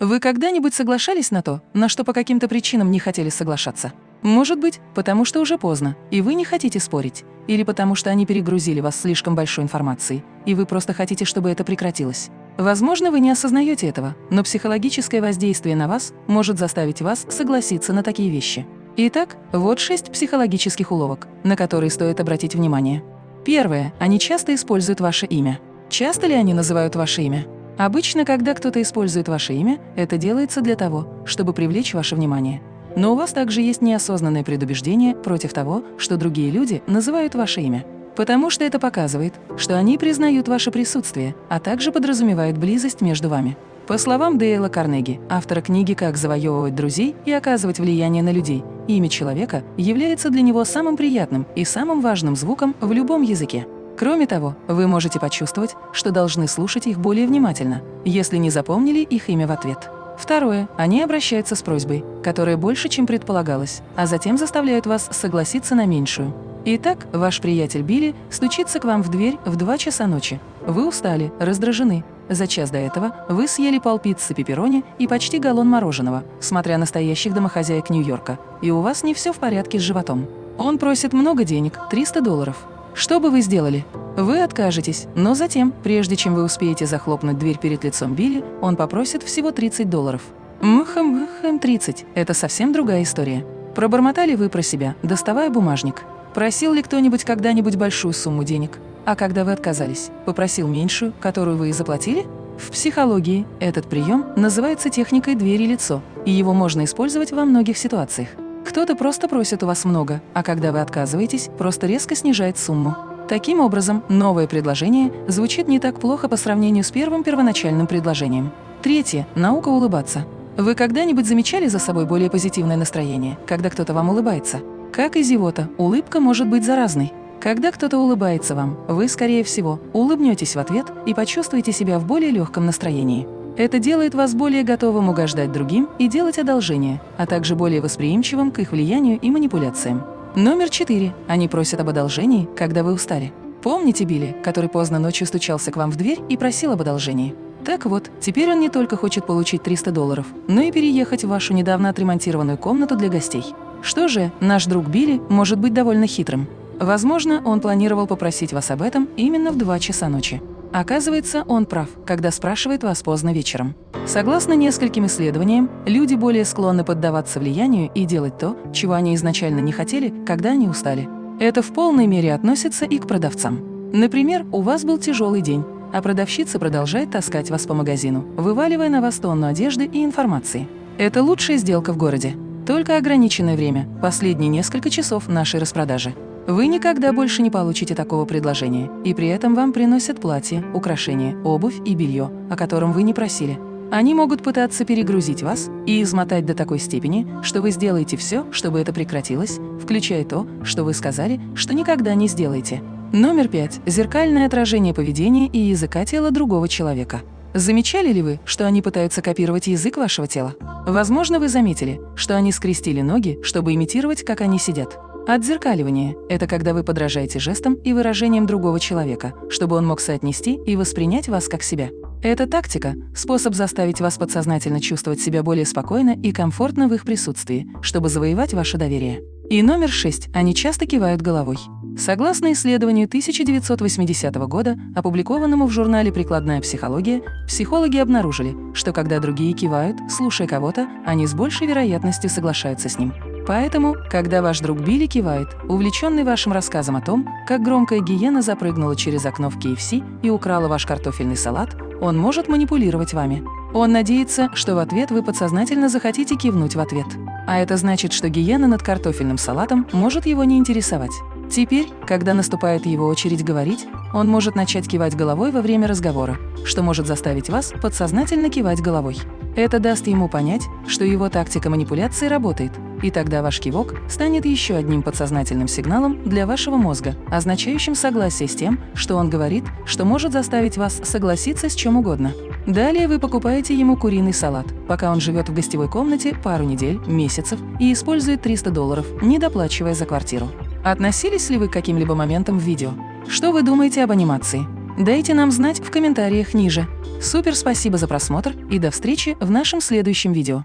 Вы когда-нибудь соглашались на то, на что по каким-то причинам не хотели соглашаться? Может быть, потому что уже поздно, и вы не хотите спорить, или потому что они перегрузили вас слишком большой информацией, и вы просто хотите, чтобы это прекратилось. Возможно, вы не осознаете этого, но психологическое воздействие на вас может заставить вас согласиться на такие вещи. Итак, вот шесть психологических уловок, на которые стоит обратить внимание. Первое. Они часто используют ваше имя. Часто ли они называют ваше имя? Обычно, когда кто-то использует ваше имя, это делается для того, чтобы привлечь ваше внимание. Но у вас также есть неосознанное предубеждение против того, что другие люди называют ваше имя. Потому что это показывает, что они признают ваше присутствие, а также подразумевают близость между вами. По словам Дейла Карнеги, автора книги «Как завоевывать друзей и оказывать влияние на людей», имя человека является для него самым приятным и самым важным звуком в любом языке. Кроме того, вы можете почувствовать, что должны слушать их более внимательно, если не запомнили их имя в ответ. Второе. Они обращаются с просьбой, которая больше, чем предполагалось, а затем заставляют вас согласиться на меньшую. Итак, ваш приятель Билли стучится к вам в дверь в 2 часа ночи. Вы устали, раздражены. За час до этого вы съели полпиццы пепперони и почти галлон мороженого, смотря настоящих домохозяек Нью-Йорка, и у вас не все в порядке с животом. Он просит много денег – 300 долларов. Что бы вы сделали? Вы откажетесь, но затем, прежде чем вы успеете захлопнуть дверь перед лицом Билли, он попросит всего 30 долларов. Мхм-мхм 30 – это совсем другая история. Пробормотали вы про себя, доставая бумажник. Просил ли кто-нибудь когда-нибудь большую сумму денег? А когда вы отказались, попросил меньшую, которую вы и заплатили? В психологии этот прием называется техникой «двери-лицо», и его можно использовать во многих ситуациях. Кто-то просто просит у вас много, а когда вы отказываетесь, просто резко снижает сумму. Таким образом, новое предложение звучит не так плохо по сравнению с первым первоначальным предложением. Третье. Наука улыбаться. Вы когда-нибудь замечали за собой более позитивное настроение, когда кто-то вам улыбается? Как и зевота, улыбка может быть заразной. Когда кто-то улыбается вам, вы, скорее всего, улыбнетесь в ответ и почувствуете себя в более легком настроении. Это делает вас более готовым угождать другим и делать одолжения, а также более восприимчивым к их влиянию и манипуляциям. Номер четыре. Они просят об одолжении, когда вы устали. Помните Билли, который поздно ночью стучался к вам в дверь и просил об одолжении? Так вот, теперь он не только хочет получить 300 долларов, но и переехать в вашу недавно отремонтированную комнату для гостей. Что же, наш друг Билли может быть довольно хитрым. Возможно, он планировал попросить вас об этом именно в 2 часа ночи. Оказывается, он прав, когда спрашивает вас поздно вечером. Согласно нескольким исследованиям, люди более склонны поддаваться влиянию и делать то, чего они изначально не хотели, когда они устали. Это в полной мере относится и к продавцам. Например, у вас был тяжелый день, а продавщица продолжает таскать вас по магазину, вываливая на вас тонну одежды и информации. Это лучшая сделка в городе. Только ограниченное время, последние несколько часов нашей распродажи. Вы никогда больше не получите такого предложения, и при этом вам приносят платье, украшения, обувь и белье, о котором вы не просили. Они могут пытаться перегрузить вас и измотать до такой степени, что вы сделаете все, чтобы это прекратилось, включая то, что вы сказали, что никогда не сделаете. Номер пять. Зеркальное отражение поведения и языка тела другого человека. Замечали ли вы, что они пытаются копировать язык вашего тела? Возможно, вы заметили, что они скрестили ноги, чтобы имитировать, как они сидят. Отзеркаливание – это когда вы подражаете жестам и выражениям другого человека, чтобы он мог соотнести и воспринять вас как себя. Эта тактика – способ заставить вас подсознательно чувствовать себя более спокойно и комфортно в их присутствии, чтобы завоевать ваше доверие. И номер шесть – они часто кивают головой. Согласно исследованию 1980 года, опубликованному в журнале «Прикладная психология», психологи обнаружили, что когда другие кивают, слушая кого-то, они с большей вероятностью соглашаются с ним. Поэтому, когда ваш друг Билли кивает, увлеченный вашим рассказом о том, как громкая гиена запрыгнула через окно в KFC и украла ваш картофельный салат, он может манипулировать вами. Он надеется, что в ответ вы подсознательно захотите кивнуть в ответ. А это значит, что гиена над картофельным салатом может его не интересовать. Теперь, когда наступает его очередь говорить, он может начать кивать головой во время разговора, что может заставить вас подсознательно кивать головой. Это даст ему понять, что его тактика манипуляции работает, и тогда ваш кивок станет еще одним подсознательным сигналом для вашего мозга, означающим согласие с тем, что он говорит, что может заставить вас согласиться с чем угодно. Далее вы покупаете ему куриный салат, пока он живет в гостевой комнате пару недель, месяцев и использует 300 долларов, не доплачивая за квартиру. Относились ли вы к каким-либо моментам в видео? Что вы думаете об анимации? Дайте нам знать в комментариях ниже. Супер спасибо за просмотр и до встречи в нашем следующем видео.